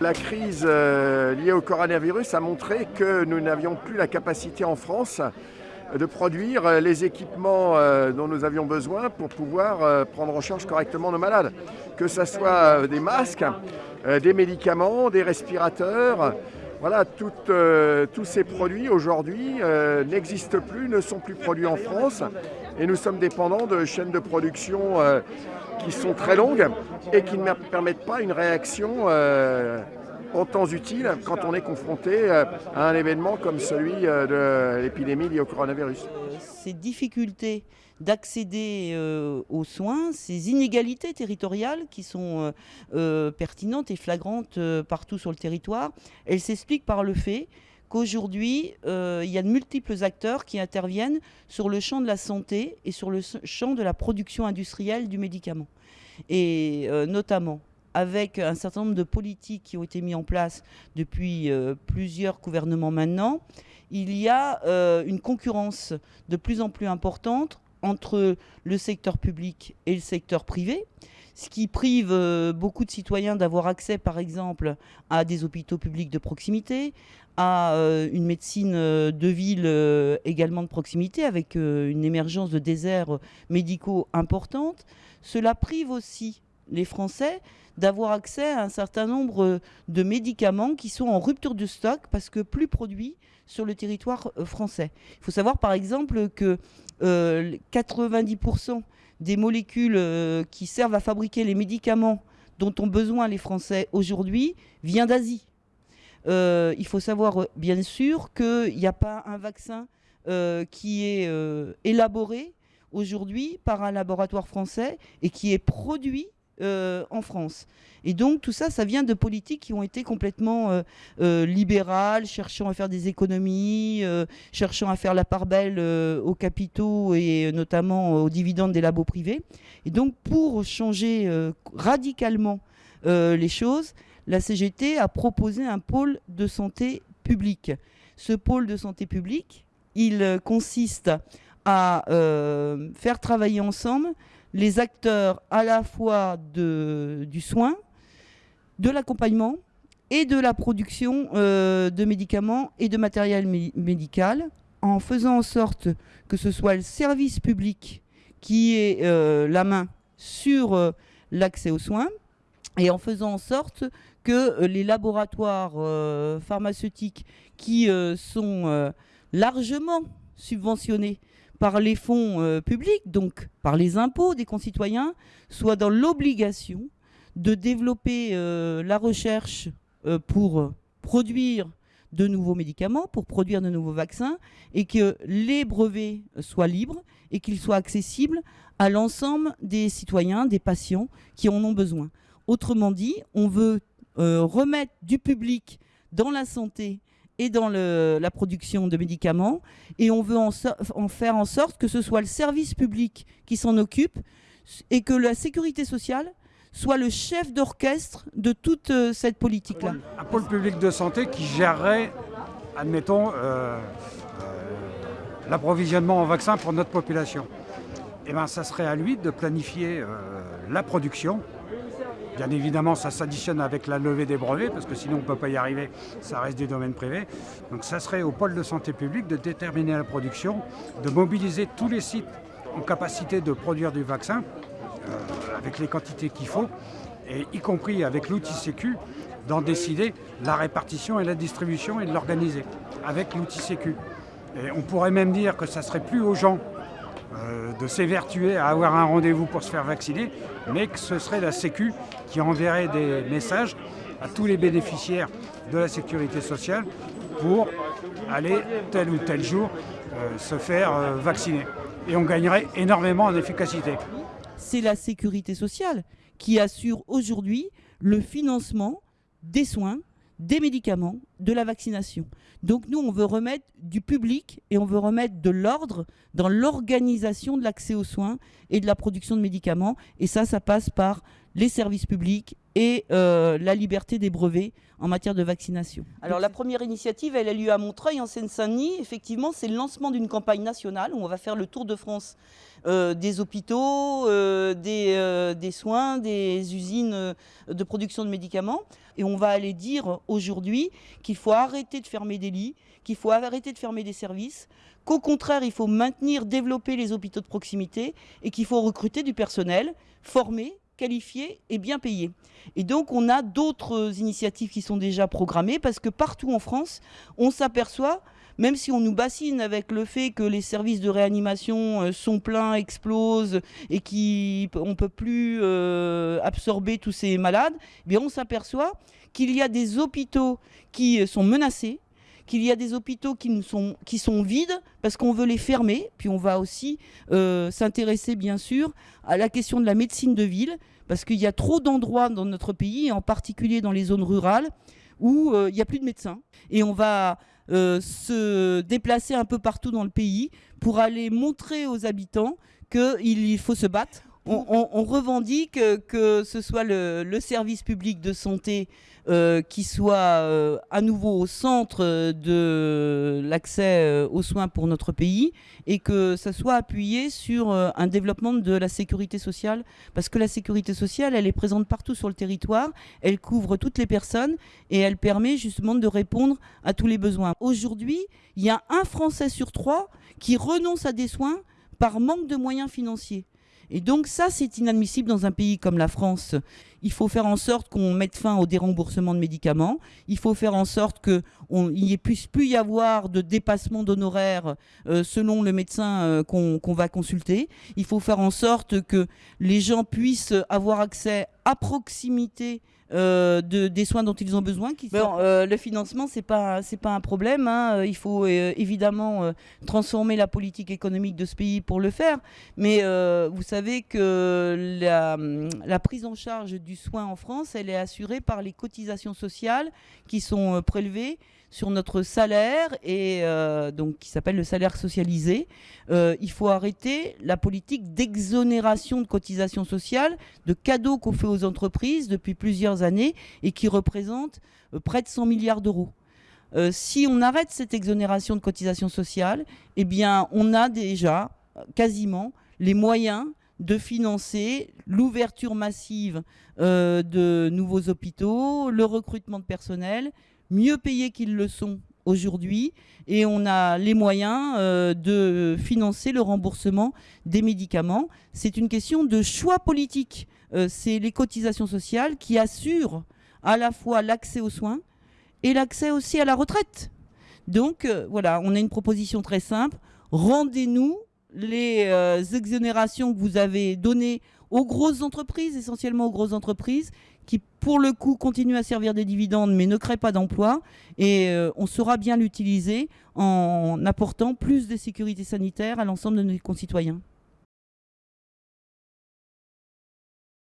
La crise euh, liée au coronavirus a montré que nous n'avions plus la capacité en France de produire euh, les équipements euh, dont nous avions besoin pour pouvoir prendre en charge correctement nos malades. Que ce soit des masques, des médicaments, des respirateurs, voilà, tous ces produits aujourd'hui n'existent plus, ne sont plus produits en France et nous sommes dépendants de chaînes de production qui sont très longues et qui ne permettent pas une réaction euh, en temps utile quand on est confronté euh, à un événement comme celui euh, de l'épidémie liée au coronavirus. Ces difficultés d'accéder aux soins, ces inégalités territoriales qui sont pertinentes et flagrantes partout sur le territoire, elles s'expliquent par le fait qu'aujourd'hui, il y a de multiples acteurs qui interviennent sur le champ de la santé et sur le champ de la production industrielle du médicament. Et euh, notamment avec un certain nombre de politiques qui ont été mis en place depuis euh, plusieurs gouvernements maintenant, il y a euh, une concurrence de plus en plus importante entre le secteur public et le secteur privé, ce qui prive beaucoup de citoyens d'avoir accès, par exemple, à des hôpitaux publics de proximité, à une médecine de ville également de proximité, avec une émergence de déserts médicaux importante. Cela prive aussi les Français d'avoir accès à un certain nombre de médicaments qui sont en rupture de stock parce que plus produits sur le territoire euh, français. Il faut savoir par exemple que 90% euh, des molécules euh, qui servent à fabriquer les médicaments dont ont besoin les Français aujourd'hui vient d'Asie. il faut savoir bien sûr qu'il n'y a pas un vaccin qui est élaboré aujourd'hui par un laboratoire français et qui est produit euh, en France. Et donc tout ça, ça vient de politiques qui ont été complètement euh, euh, libérales, cherchant à faire des économies, cherchant à faire la part belle aux capitaux et notamment aux dividendes des labos privés. Et donc pour changer radicalement les choses, la CGT a proposé un pôle de santé publique. Ce pôle de santé publique, il consiste à faire travailler ensemble les acteurs à la fois du soin, de l'accompagnement et de la production euh, de médicaments et de matériel médical, en faisant en sorte que ce soit le service public qui ait euh, la main sur l'accès aux soins, et en faisant en sorte que les laboratoires pharmaceutiques qui sont largement subventionnés par les fonds euh, publics, donc par les impôts des concitoyens, soient dans l'obligation de développer euh, la recherche euh, pour produire de nouveaux médicaments, pour produire de nouveaux vaccins, et que les brevets soient libres et qu'ils soient accessibles à l'ensemble des citoyens, des patients qui en ont besoin. Autrement dit, on veut remettre du public dans la santé et dans la production de médicaments. Et on veut en, faire en sorte que ce soit le service public qui s'en occupe et que la sécurité sociale soit le chef d'orchestre de toute euh, cette politique-là. Un pôle public de santé qui gérerait, admettons, euh, euh, l'approvisionnement en vaccins pour notre population. Eh bien, ça serait à lui de planifier la production, Bien évidemment, ça s'additionne avec la levée des brevets, parce que sinon on ne peut pas y arriver, ça reste du domaine privé. Donc ça serait au pôle de santé publique de déterminer la production, de mobiliser tous les sites en capacité de produire du vaccin, euh, avec les quantités qu'il faut, et y compris avec l'outil Sécu, d'en décider la répartition et la distribution et de l'organiser avec l'outil Sécu. Et on pourrait même dire que ça serait plus aux gens euh, de s'évertuer à avoir un rendez-vous pour se faire vacciner, mais que ce serait la Sécu qui enverrait des messages à tous les bénéficiaires de la sécurité sociale pour aller tel ou tel jour euh, se faire euh, vacciner. Et on gagnerait énormément en efficacité. C'est la sécurité sociale qui assure aujourd'hui le financement des soins des médicaments, de la vaccination. Donc nous, on veut remettre du public et on veut remettre de l'ordre dans l'organisation de l'accès aux soins et de la production de médicaments. Et ça, ça passe par les services publics et la liberté des brevets en matière de vaccination. Alors la première initiative, elle a lieu à Montreuil, en Seine-Saint-Denis. Effectivement, c'est le lancement d'une campagne nationale où on va faire le tour de France euh, des hôpitaux, euh, euh, des, soins, des usines de production de médicaments. Et on va aller dire aujourd'hui qu'il faut arrêter de fermer des lits, qu'il faut arrêter de fermer des services, qu'au contraire, il faut maintenir, développer les hôpitaux de proximité et qu'il faut recruter du personnel formé qualifiés et bien payés. Et donc on a d'autres initiatives qui sont déjà programmées parce que partout en France, on s'aperçoit même si on nous bassine avec le fait que les services de réanimation euh, sont pleins, explosent et qu'on ne peut plus euh, absorber tous ces malades, eh on s'aperçoit qu'il y a des hôpitaux qui sont menacés, qu'il y a des hôpitaux qui, sont, vides parce qu'on veut les fermer. Puis on va aussi euh, s'intéresser bien sûr à la question de la médecine de ville parce qu'il y a trop d'endroits dans notre pays, en particulier dans les zones rurales, où euh, il n'y a plus de médecins. Et on va euh, se déplacer un peu partout dans le pays pour aller montrer aux habitants qu'il faut se battre on, revendique que ce soit le, service public de santé euh, qui soit euh, à nouveau au centre de l'accès euh, aux soins pour notre pays et que ça soit appuyé sur un développement de la sécurité sociale parce que la sécurité sociale elle est présente partout sur le territoire, elle couvre toutes les personnes et elle permet justement de répondre à tous les besoins. Aujourd'hui, il y a un Français sur trois qui renonce à des soins par manque de moyens financiers. Et donc ça, c'est inadmissible dans un pays comme la France. Il faut faire en sorte qu'on mette fin au déremboursement de médicaments. Il faut faire en sorte qu'il n'y puisse plus y avoir de dépassement d'honoraires euh, selon le médecin euh, qu'on va consulter. Il faut faire en sorte que les gens puissent avoir accès à proximité euh, de, des soins dont ils ont besoin. Qui euh, le financement, c'est pas c'est pas un problème. Hein. Il faut euh, évidemment transformer la politique économique de ce pays pour le faire. Mais vous savez que la, la, prise en charge du soin en France, elle est assurée par les cotisations sociales qui sont prélevées sur notre salaire et euh, donc qui s'appelle le salaire socialisé. Euh, il faut arrêter la politique d'exonération de cotisations sociales, de cadeaux qu'on fait aux entreprises depuis plusieurs années et qui représente euh, près de 100 milliards d'euros. si on arrête cette exonération de cotisations sociales, eh on a déjà quasiment les moyens de financer l'ouverture massive de nouveaux hôpitaux, le recrutement de personnel, mieux payés qu'ils le sont aujourd'hui et on a les moyens euh, de financer le remboursement des médicaments. C'est une question de choix politique. Euh, c'est les cotisations sociales qui assurent à la fois l'accès aux soins et l'accès aussi à la retraite. Donc euh, voilà, on a une proposition très simple. Rendez-nous les exonérations que vous avez données aux grosses entreprises, essentiellement aux grosses entreprises, qui pour le coup continuent à servir des dividendes mais ne créent pas d'emplois. Et euh, on saura bien l'utiliser en apportant plus de sécurité sanitaire à l'ensemble de nos concitoyens.